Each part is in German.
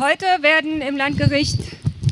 Heute werden im Landgericht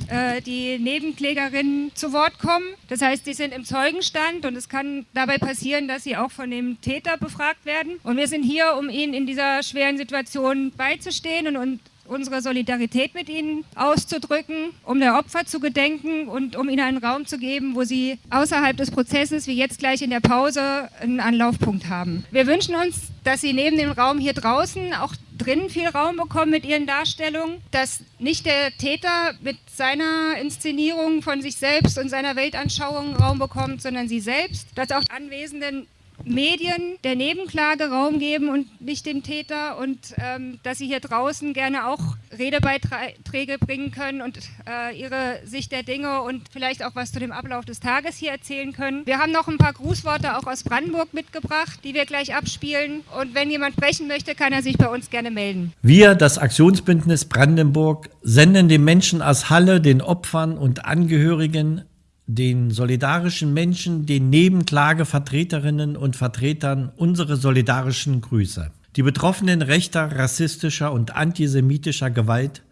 äh, die Nebenklägerinnen zu Wort kommen. Das heißt, sie sind im Zeugenstand und es kann dabei passieren, dass sie auch von dem Täter befragt werden. Und wir sind hier, um ihnen in dieser schweren Situation beizustehen und, und unsere Solidarität mit ihnen auszudrücken, um der Opfer zu gedenken und um ihnen einen Raum zu geben, wo sie außerhalb des Prozesses, wie jetzt gleich in der Pause, einen Anlaufpunkt haben. Wir wünschen uns, dass sie neben dem Raum hier draußen auch drinnen viel Raum bekommen mit ihren Darstellungen, dass nicht der Täter mit seiner Inszenierung von sich selbst und seiner Weltanschauung Raum bekommt, sondern sie selbst, dass auch Anwesenden Medien der Nebenklage Raum geben und nicht dem Täter und ähm, dass sie hier draußen gerne auch Redebeiträge bringen können und äh, ihre Sicht der Dinge und vielleicht auch was zu dem Ablauf des Tages hier erzählen können. Wir haben noch ein paar Grußworte auch aus Brandenburg mitgebracht, die wir gleich abspielen und wenn jemand sprechen möchte, kann er sich bei uns gerne melden. Wir, das Aktionsbündnis Brandenburg, senden den Menschen aus Halle, den Opfern und Angehörigen den solidarischen Menschen, den Nebenklagevertreterinnen und Vertretern unsere solidarischen Grüße. Die Betroffenen rechter, rassistischer und antisemitischer Gewalt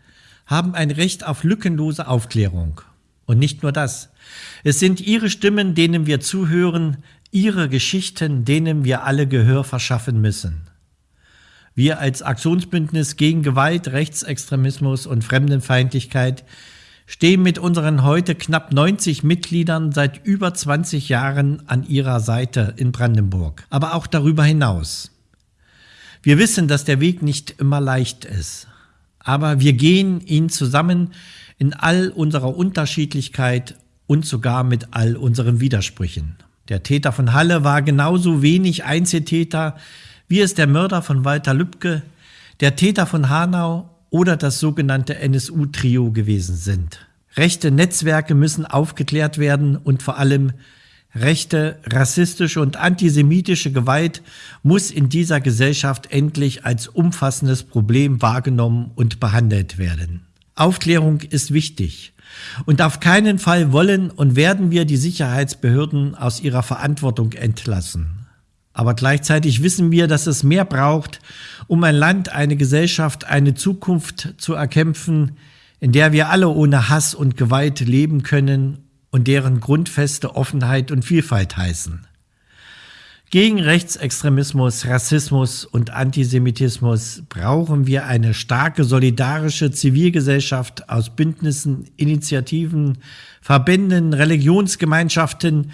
haben ein Recht auf lückenlose Aufklärung. Und nicht nur das. Es sind ihre Stimmen, denen wir zuhören, ihre Geschichten, denen wir alle Gehör verschaffen müssen. Wir als Aktionsbündnis gegen Gewalt, Rechtsextremismus und Fremdenfeindlichkeit stehen mit unseren heute knapp 90 Mitgliedern seit über 20 Jahren an ihrer Seite in Brandenburg, aber auch darüber hinaus. Wir wissen, dass der Weg nicht immer leicht ist, aber wir gehen ihn zusammen in all unserer Unterschiedlichkeit und sogar mit all unseren Widersprüchen. Der Täter von Halle war genauso wenig Einzeltäter, wie es der Mörder von Walter Lübcke, der Täter von Hanau oder das sogenannte NSU-Trio gewesen sind. Rechte Netzwerke müssen aufgeklärt werden und vor allem rechte, rassistische und antisemitische Gewalt muss in dieser Gesellschaft endlich als umfassendes Problem wahrgenommen und behandelt werden. Aufklärung ist wichtig. Und auf keinen Fall wollen und werden wir die Sicherheitsbehörden aus ihrer Verantwortung entlassen. Aber gleichzeitig wissen wir, dass es mehr braucht, um ein Land, eine Gesellschaft, eine Zukunft zu erkämpfen, in der wir alle ohne Hass und Gewalt leben können und deren Grundfeste Offenheit und Vielfalt heißen. Gegen Rechtsextremismus, Rassismus und Antisemitismus brauchen wir eine starke solidarische Zivilgesellschaft aus Bündnissen, Initiativen, Verbänden, Religionsgemeinschaften,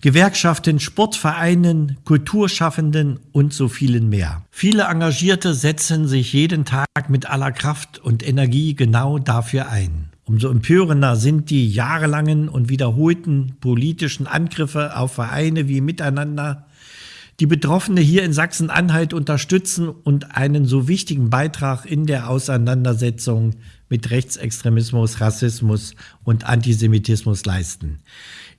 Gewerkschaften, Sportvereinen, Kulturschaffenden und so vielen mehr. Viele Engagierte setzen sich jeden Tag mit aller Kraft und Energie genau dafür ein. Umso empörender sind die jahrelangen und wiederholten politischen Angriffe auf Vereine wie Miteinander, die Betroffene hier in Sachsen-Anhalt unterstützen und einen so wichtigen Beitrag in der Auseinandersetzung mit Rechtsextremismus, Rassismus und Antisemitismus leisten.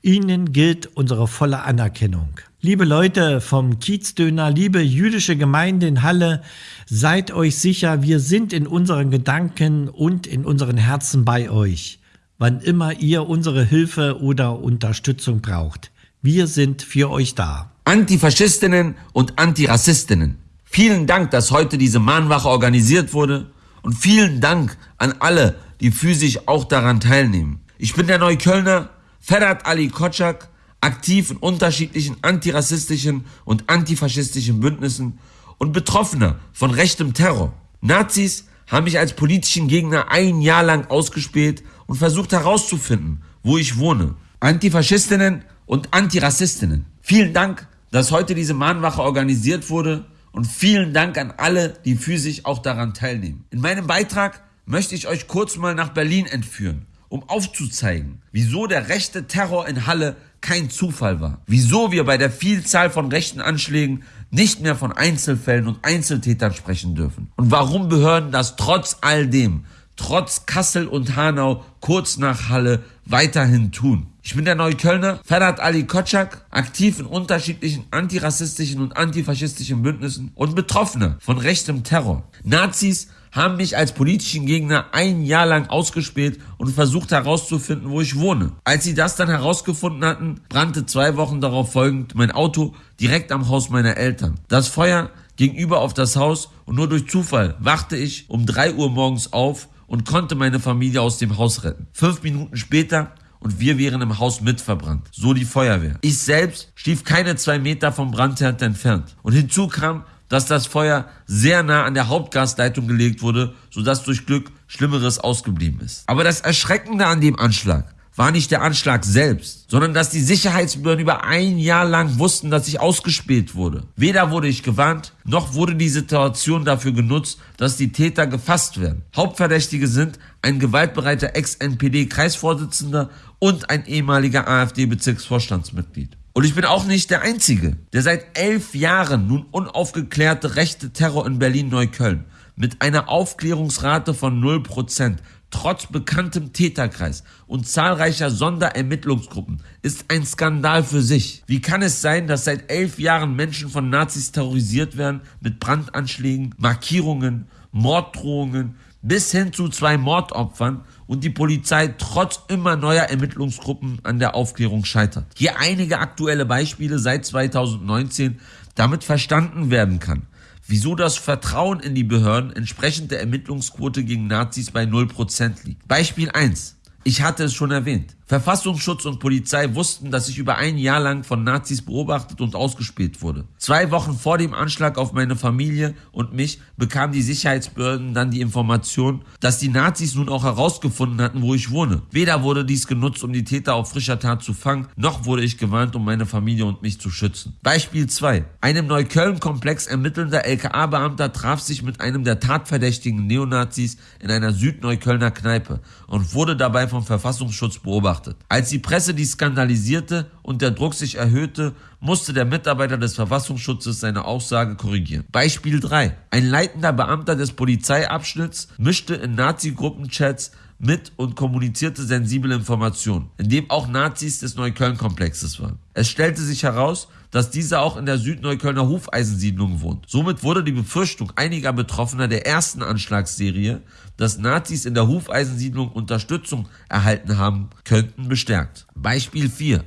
Ihnen gilt unsere volle Anerkennung. Liebe Leute vom Kiezdöner, liebe jüdische Gemeinde in Halle, seid euch sicher, wir sind in unseren Gedanken und in unseren Herzen bei euch, wann immer ihr unsere Hilfe oder Unterstützung braucht. Wir sind für euch da. Antifaschistinnen und Antirassistinnen. Vielen Dank, dass heute diese Mahnwache organisiert wurde und vielen Dank an alle, die physisch auch daran teilnehmen. Ich bin der Neuköllner Ferhat Ali Kotschak, aktiv in unterschiedlichen antirassistischen und antifaschistischen Bündnissen und Betroffener von rechtem Terror. Nazis haben mich als politischen Gegner ein Jahr lang ausgespäht und versucht herauszufinden, wo ich wohne. Antifaschistinnen und Antirassistinnen. Vielen Dank, dass heute diese Mahnwache organisiert wurde und vielen Dank an alle, die physisch auch daran teilnehmen. In meinem Beitrag möchte ich euch kurz mal nach Berlin entführen um aufzuzeigen, wieso der rechte Terror in Halle kein Zufall war. Wieso wir bei der Vielzahl von rechten Anschlägen nicht mehr von Einzelfällen und Einzeltätern sprechen dürfen. Und warum Behörden das trotz all dem, trotz Kassel und Hanau kurz nach Halle weiterhin tun. Ich bin der Neuköllner Ferhat Ali Kotschak, aktiv in unterschiedlichen antirassistischen und antifaschistischen Bündnissen und Betroffener von rechtem Terror. Nazis haben mich als politischen Gegner ein Jahr lang ausgespäht und versucht herauszufinden, wo ich wohne. Als sie das dann herausgefunden hatten, brannte zwei Wochen darauf folgend mein Auto direkt am Haus meiner Eltern. Das Feuer ging über auf das Haus und nur durch Zufall wachte ich um drei Uhr morgens auf und konnte meine Familie aus dem Haus retten. Fünf Minuten später und wir wären im Haus mitverbrannt. So die Feuerwehr. Ich selbst stief keine zwei Meter vom Brandherd entfernt. Und hinzu kam, dass das Feuer sehr nah an der Hauptgasleitung gelegt wurde, sodass durch Glück Schlimmeres ausgeblieben ist. Aber das Erschreckende an dem Anschlag war nicht der Anschlag selbst, sondern dass die Sicherheitsbehörden über ein Jahr lang wussten, dass ich ausgespäht wurde. Weder wurde ich gewarnt, noch wurde die Situation dafür genutzt, dass die Täter gefasst werden. Hauptverdächtige sind ein gewaltbereiter Ex-NPD-Kreisvorsitzender und ein ehemaliger AfD-Bezirksvorstandsmitglied. Und ich bin auch nicht der Einzige, der seit elf Jahren nun unaufgeklärte rechte Terror in Berlin-Neukölln mit einer Aufklärungsrate von 0%, trotz bekanntem Täterkreis und zahlreicher Sonderermittlungsgruppen ist ein Skandal für sich. Wie kann es sein, dass seit elf Jahren Menschen von Nazis terrorisiert werden mit Brandanschlägen, Markierungen, Morddrohungen bis hin zu zwei Mordopfern und die Polizei trotz immer neuer Ermittlungsgruppen an der Aufklärung scheitert? Hier einige aktuelle Beispiele seit 2019, damit verstanden werden kann wieso das Vertrauen in die Behörden entsprechend der Ermittlungsquote gegen Nazis bei 0% liegt. Beispiel 1. Ich hatte es schon erwähnt. Verfassungsschutz und Polizei wussten, dass ich über ein Jahr lang von Nazis beobachtet und ausgespäht wurde. Zwei Wochen vor dem Anschlag auf meine Familie und mich bekamen die Sicherheitsbehörden dann die Information, dass die Nazis nun auch herausgefunden hatten, wo ich wohne. Weder wurde dies genutzt, um die Täter auf frischer Tat zu fangen, noch wurde ich gewarnt, um meine Familie und mich zu schützen. Beispiel 2. Ein im Neukölln-Komplex ermittelnder LKA-Beamter traf sich mit einem der tatverdächtigen Neonazis in einer Südneuköllner Kneipe und wurde dabei vom Verfassungsschutz beobachtet beobachtet. Als die Presse dies skandalisierte und der Druck sich erhöhte, musste der Mitarbeiter des Verfassungsschutzes seine Aussage korrigieren. Beispiel 3. Ein leitender Beamter des Polizeiabschnitts mischte in Nazi-Gruppenchats mit und kommunizierte sensible Informationen, in dem auch Nazis des Neukölln-Komplexes waren. Es stellte sich heraus, dass dieser auch in der Südneuköllner Hufeisensiedlung wohnt. Somit wurde die Befürchtung einiger Betroffener der ersten Anschlagsserie, dass Nazis in der Hufeisensiedlung Unterstützung erhalten haben könnten, bestärkt. Beispiel 4.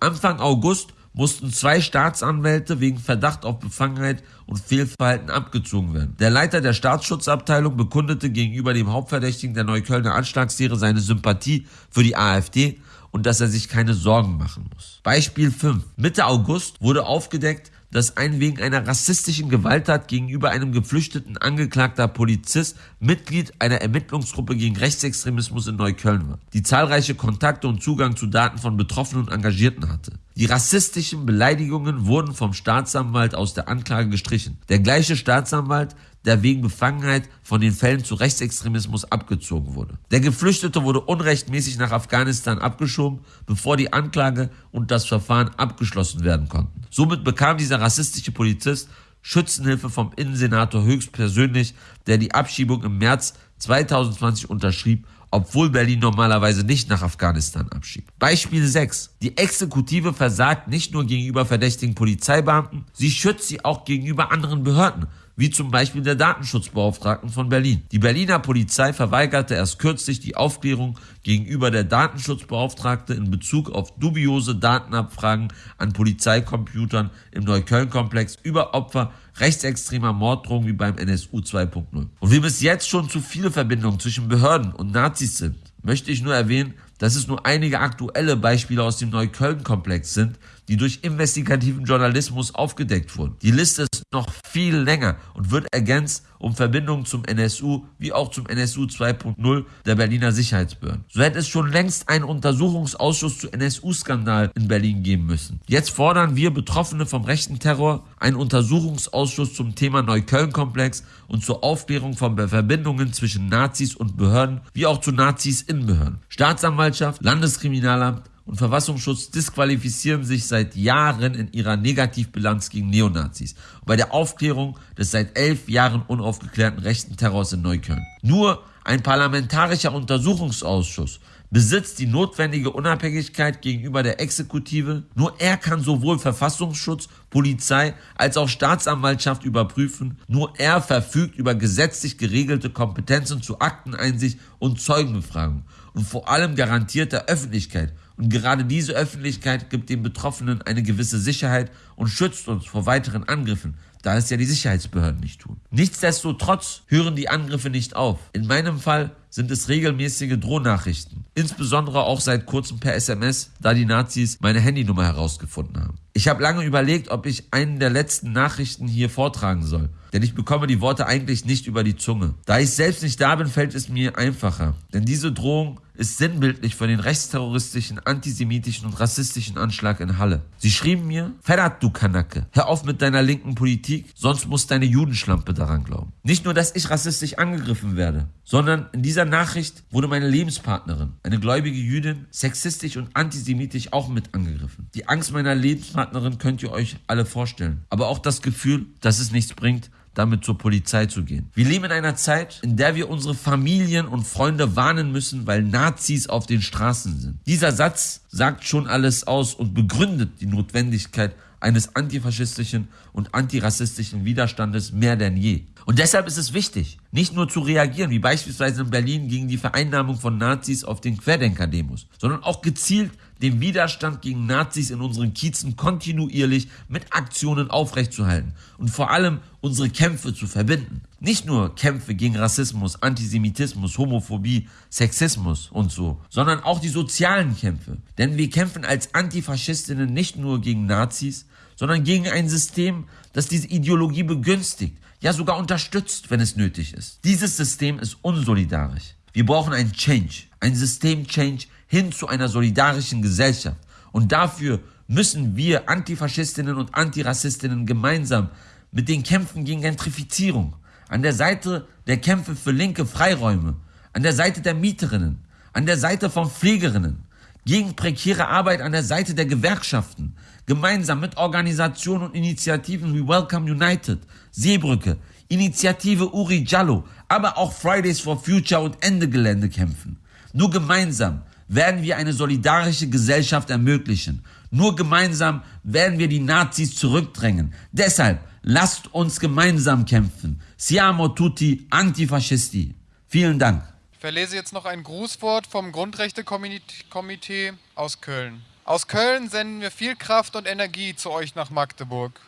Anfang August mussten zwei Staatsanwälte wegen Verdacht auf Befangenheit und Fehlverhalten abgezogen werden. Der Leiter der Staatsschutzabteilung bekundete gegenüber dem Hauptverdächtigen der Neuköllner Anschlagsserie seine Sympathie für die AfD und dass er sich keine Sorgen machen muss. Beispiel 5. Mitte August wurde aufgedeckt, dass ein wegen einer rassistischen Gewalttat gegenüber einem geflüchteten angeklagter Polizist Mitglied einer Ermittlungsgruppe gegen Rechtsextremismus in Neukölln war, die zahlreiche Kontakte und Zugang zu Daten von Betroffenen und Engagierten hatte. Die rassistischen Beleidigungen wurden vom Staatsanwalt aus der Anklage gestrichen. Der gleiche Staatsanwalt, der wegen Befangenheit von den Fällen zu Rechtsextremismus abgezogen wurde. Der Geflüchtete wurde unrechtmäßig nach Afghanistan abgeschoben, bevor die Anklage und das Verfahren abgeschlossen werden konnten. Somit bekam dieser rassistische Polizist Schützenhilfe vom Innensenator höchstpersönlich, der die Abschiebung im März 2020 unterschrieb obwohl Berlin normalerweise nicht nach Afghanistan abschiebt. Beispiel 6. Die Exekutive versagt nicht nur gegenüber verdächtigen Polizeibeamten, sie schützt sie auch gegenüber anderen Behörden, wie zum Beispiel der Datenschutzbeauftragten von Berlin. Die Berliner Polizei verweigerte erst kürzlich die Aufklärung gegenüber der Datenschutzbeauftragte in Bezug auf dubiose Datenabfragen an Polizeicomputern im Neukölln-Komplex über Opfer rechtsextremer Morddrohungen wie beim NSU 2.0. Und wie es jetzt schon zu viele Verbindungen zwischen Behörden und Nazis sind, möchte ich nur erwähnen, dass es nur einige aktuelle Beispiele aus dem Neukölln-Komplex sind, die durch investigativen Journalismus aufgedeckt wurden. Die Liste ist noch viel länger und wird ergänzt um Verbindungen zum NSU wie auch zum NSU 2.0 der Berliner Sicherheitsbehörden. So hätte es schon längst einen Untersuchungsausschuss zu NSU-Skandal in Berlin geben müssen. Jetzt fordern wir Betroffene vom rechten Terror einen Untersuchungsausschuss zum Thema Neukölln-Komplex und zur Aufklärung von Verbindungen zwischen Nazis und Behörden wie auch zu Nazis in Behörden. Staatsanwaltschaft, Landeskriminalamt, und Verfassungsschutz disqualifizieren sich seit Jahren in ihrer Negativbilanz gegen Neonazis und bei der Aufklärung des seit elf Jahren unaufgeklärten rechten Terrors in Neukölln. Nur ein parlamentarischer Untersuchungsausschuss besitzt die notwendige Unabhängigkeit gegenüber der Exekutive. Nur er kann sowohl Verfassungsschutz, Polizei als auch Staatsanwaltschaft überprüfen. Nur er verfügt über gesetzlich geregelte Kompetenzen zu Akteneinsicht und Zeugenbefragung und vor allem garantiert der Öffentlichkeit und gerade diese Öffentlichkeit gibt den Betroffenen eine gewisse Sicherheit und schützt uns vor weiteren Angriffen, da es ja die Sicherheitsbehörden nicht tun. Nichtsdestotrotz hören die Angriffe nicht auf. In meinem Fall sind es regelmäßige Drohnachrichten. Insbesondere auch seit kurzem per SMS, da die Nazis meine Handynummer herausgefunden haben. Ich habe lange überlegt, ob ich einen der letzten Nachrichten hier vortragen soll, denn ich bekomme die Worte eigentlich nicht über die Zunge. Da ich selbst nicht da bin, fällt es mir einfacher, denn diese Drohung ist sinnbildlich für den rechtsterroristischen, antisemitischen und rassistischen Anschlag in Halle. Sie schrieben mir, Ferhat du Kanacke, hör auf mit deiner linken Politik, sonst muss deine Judenschlampe daran glauben. Nicht nur, dass ich rassistisch angegriffen werde, sondern in dieser Nachricht wurde meine Lebenspartnerin, eine gläubige Jüdin, sexistisch und antisemitisch auch mit angegriffen. Die Angst meiner Lebenspartnerin könnt ihr euch alle vorstellen, aber auch das Gefühl, dass es nichts bringt, damit zur Polizei zu gehen. Wir leben in einer Zeit, in der wir unsere Familien und Freunde warnen müssen, weil Nazis auf den Straßen sind. Dieser Satz sagt schon alles aus und begründet die Notwendigkeit eines antifaschistischen und antirassistischen Widerstandes mehr denn je. Und deshalb ist es wichtig, nicht nur zu reagieren, wie beispielsweise in Berlin gegen die Vereinnahmung von Nazis auf den Querdenker-Demos, sondern auch gezielt den Widerstand gegen Nazis in unseren Kiezen kontinuierlich mit Aktionen aufrechtzuerhalten und vor allem unsere Kämpfe zu verbinden. Nicht nur Kämpfe gegen Rassismus, Antisemitismus, Homophobie, Sexismus und so, sondern auch die sozialen Kämpfe. Denn wir kämpfen als Antifaschistinnen nicht nur gegen Nazis, sondern gegen ein System, das diese Ideologie begünstigt, ja sogar unterstützt, wenn es nötig ist. Dieses System ist unsolidarisch. Wir brauchen ein Change, ein System-Change hin zu einer solidarischen Gesellschaft. Und dafür müssen wir Antifaschistinnen und Antirassistinnen gemeinsam mit den Kämpfen gegen Gentrifizierung, an der Seite der Kämpfe für linke Freiräume, an der Seite der Mieterinnen, an der Seite von Pflegerinnen, gegen prekäre Arbeit an der Seite der Gewerkschaften, gemeinsam mit Organisationen und Initiativen wie Welcome United, Seebrücke, Initiative Uri Jallo, aber auch Fridays for Future und Ende Gelände kämpfen. Nur gemeinsam werden wir eine solidarische Gesellschaft ermöglichen. Nur gemeinsam werden wir die Nazis zurückdrängen. Deshalb lasst uns gemeinsam kämpfen. Siamo tutti antifascisti. Vielen Dank. Verlese jetzt noch ein Grußwort vom Grundrechtekomitee aus Köln. Aus Köln senden wir viel Kraft und Energie zu euch nach Magdeburg.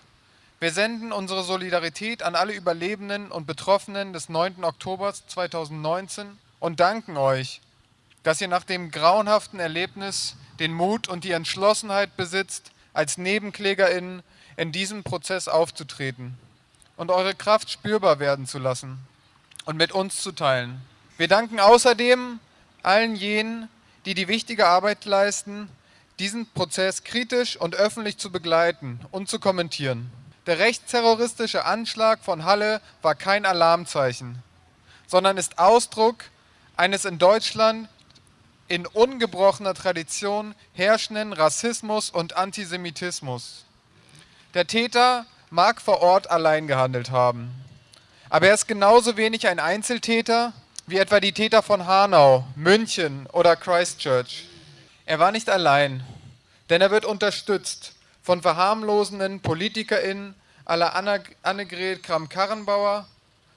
Wir senden unsere Solidarität an alle Überlebenden und Betroffenen des 9. Oktober 2019 und danken euch, dass ihr nach dem grauenhaften Erlebnis den Mut und die Entschlossenheit besitzt, als NebenklägerInnen in diesem Prozess aufzutreten und eure Kraft spürbar werden zu lassen und mit uns zu teilen. Wir danken außerdem allen jenen, die die wichtige Arbeit leisten, diesen Prozess kritisch und öffentlich zu begleiten und zu kommentieren. Der rechtsterroristische Anschlag von Halle war kein Alarmzeichen, sondern ist Ausdruck eines in Deutschland in ungebrochener Tradition herrschenden Rassismus und Antisemitismus. Der Täter mag vor Ort allein gehandelt haben, aber er ist genauso wenig ein Einzeltäter wie etwa die Täter von Hanau, München oder Christchurch. Er war nicht allein, denn er wird unterstützt von verharmlosenden PolitikerInnen aller Annegret Kramp-Karrenbauer,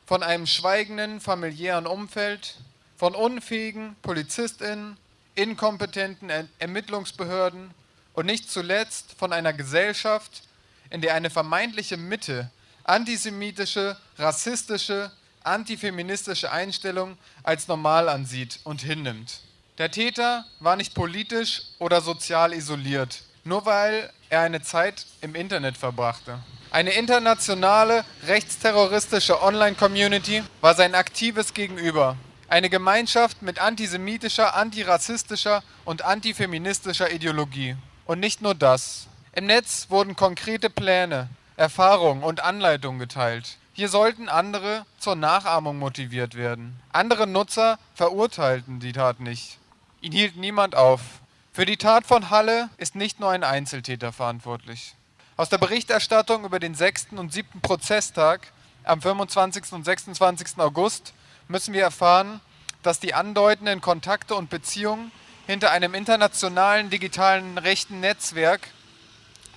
von einem schweigenden familiären Umfeld, von unfähigen PolizistInnen, inkompetenten Ermittlungsbehörden und nicht zuletzt von einer Gesellschaft, in der eine vermeintliche Mitte antisemitische, rassistische, antifeministische Einstellung als normal ansieht und hinnimmt. Der Täter war nicht politisch oder sozial isoliert, nur weil er eine Zeit im Internet verbrachte. Eine internationale rechtsterroristische Online-Community war sein aktives Gegenüber eine Gemeinschaft mit antisemitischer, antirassistischer und antifeministischer Ideologie. Und nicht nur das. Im Netz wurden konkrete Pläne, Erfahrungen und Anleitungen geteilt. Hier sollten andere zur Nachahmung motiviert werden. Andere Nutzer verurteilten die Tat nicht. Ihn hielt niemand auf. Für die Tat von Halle ist nicht nur ein Einzeltäter verantwortlich. Aus der Berichterstattung über den 6. und 7. Prozesstag am 25. und 26. August müssen wir erfahren, dass die andeutenden Kontakte und Beziehungen hinter einem internationalen digitalen rechten Netzwerk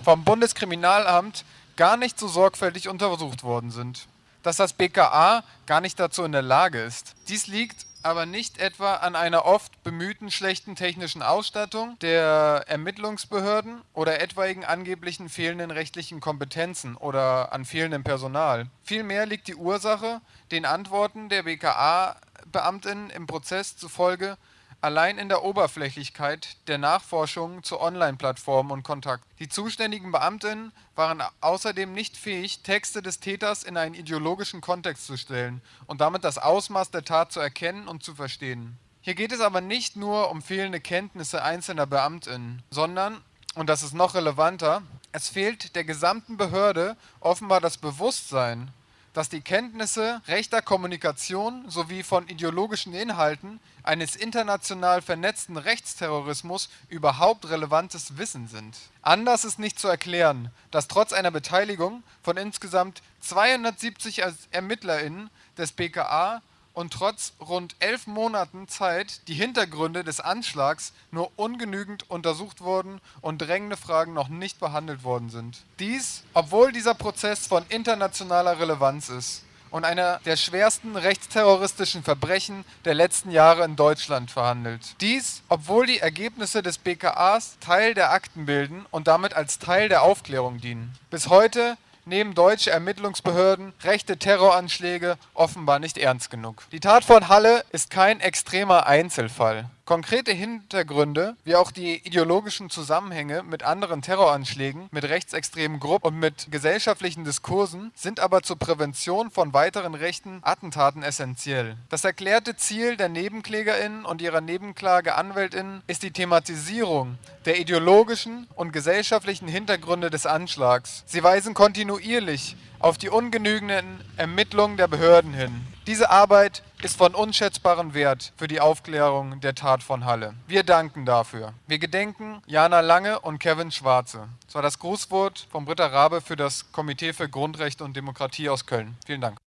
vom Bundeskriminalamt gar nicht so sorgfältig untersucht worden sind. Dass das BKA gar nicht dazu in der Lage ist. Dies liegt aber nicht etwa an einer oft bemühten schlechten technischen Ausstattung der Ermittlungsbehörden oder etwaigen angeblichen fehlenden rechtlichen Kompetenzen oder an fehlendem Personal. Vielmehr liegt die Ursache den Antworten der BKA Beamtinnen im Prozess zufolge allein in der Oberflächlichkeit der Nachforschungen zu Online-Plattformen und Kontakt. Die zuständigen Beamtinnen waren außerdem nicht fähig, Texte des Täters in einen ideologischen Kontext zu stellen und damit das Ausmaß der Tat zu erkennen und zu verstehen. Hier geht es aber nicht nur um fehlende Kenntnisse einzelner Beamtinnen, sondern, und das ist noch relevanter, es fehlt der gesamten Behörde offenbar das Bewusstsein, dass die Kenntnisse rechter Kommunikation sowie von ideologischen Inhalten eines international vernetzten Rechtsterrorismus überhaupt relevantes Wissen sind. Anders ist nicht zu erklären, dass trotz einer Beteiligung von insgesamt 270 ErmittlerInnen des BKA und trotz rund elf Monaten Zeit die Hintergründe des Anschlags nur ungenügend untersucht wurden und drängende Fragen noch nicht behandelt worden sind. Dies, obwohl dieser Prozess von internationaler Relevanz ist und einer der schwersten rechtsterroristischen Verbrechen der letzten Jahre in Deutschland verhandelt. Dies, obwohl die Ergebnisse des BKAs Teil der Akten bilden und damit als Teil der Aufklärung dienen. Bis heute nehmen deutsche Ermittlungsbehörden rechte Terroranschläge offenbar nicht ernst genug. Die Tat von Halle ist kein extremer Einzelfall. Konkrete Hintergründe, wie auch die ideologischen Zusammenhänge mit anderen Terroranschlägen, mit rechtsextremen Gruppen und mit gesellschaftlichen Diskursen sind aber zur Prävention von weiteren rechten Attentaten essentiell. Das erklärte Ziel der Nebenklägerinnen und ihrer Nebenklageanwältinnen ist die Thematisierung der ideologischen und gesellschaftlichen Hintergründe des Anschlags. Sie weisen kontinuierlich auf die ungenügenden Ermittlungen der Behörden hin. Diese Arbeit ist von unschätzbarem Wert für die Aufklärung der Tat von Halle. Wir danken dafür. Wir gedenken Jana Lange und Kevin Schwarze. Das war das Grußwort von Britta Rabe für das Komitee für Grundrechte und Demokratie aus Köln. Vielen Dank.